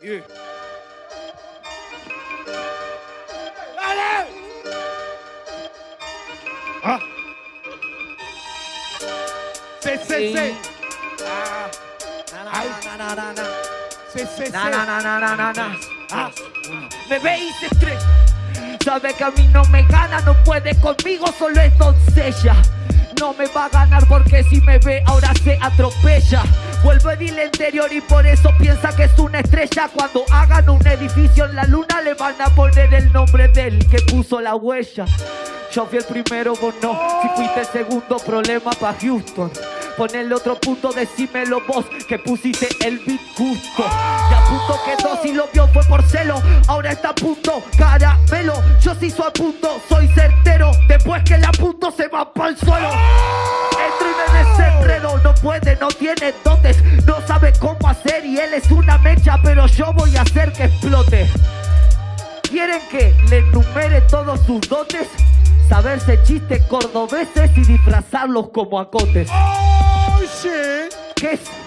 Y- ¡Dale! Ah. Sí, sí, sí. Ah. Na, na, na, na. Sí, sí. Na, na, na, na, na, na, na. Ah. Me ve y se estrella. Sabe que a mí no me gana, no puede conmigo, solo es doncella. No me va a ganar porque si me ve ahora se atropella. Vuelve del interior y por eso piensa que es una estrella. Cuando hagan un edificio en la luna le van a poner el nombre del que puso la huella. Yo fui el primero, vos no. Si fuiste el segundo, problema pa' Houston. Pon el otro punto, decímelo vos, que pusiste el beat justo. Y a punto quedó, si lo vio fue por celo. Ahora está a punto, caramelo. Yo sí soy a punto, soy certero. Después que la punto se va para el suelo. Puede, no tiene dotes, no sabe cómo hacer y él es una mecha, pero yo voy a hacer que explote. ¿Quieren que le enumere todos sus dotes? Saberse chistes cordobeses y disfrazarlos como acotes. Oh, shit. ¿Qué es?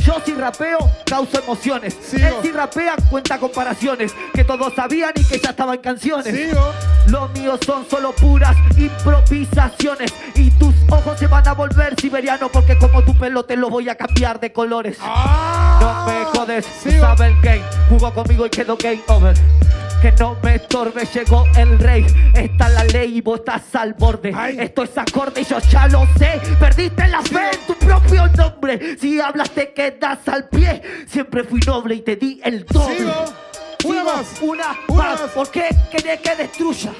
Yo si rapeo, causo emociones. Sigo. Él si rapea, cuenta comparaciones. Que todos sabían y que ya estaban canciones. Sigo. Los míos son solo puras improvisaciones. Y tus ojos se van a volver siberianos. Porque como tu pelo te lo voy a cambiar de colores. Ah. No me jodes, sabes el game. Jugó conmigo y quedó game over. Que no me estorbe, llegó el rey. Está la ley y vos estás al borde. Ay. Esto es acorde y yo ya lo sé. Perdiste la fe en tu propio nombre. Si hablas te quedas al pie. Siempre fui noble y te di el doble. Sigo. Una Sigo, más. Una, Una más. más. ¿Por qué querés que destruya?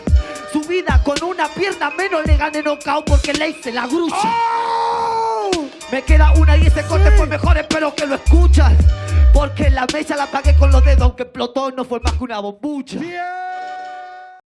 Su vida con una pierna menos le gane knockout porque le hice la grulla. Oh. Me queda una y ese corte Sí. fue mejor, espero que lo escuchas. Porque la mesa la pagué explotó no fue más que una bombucha.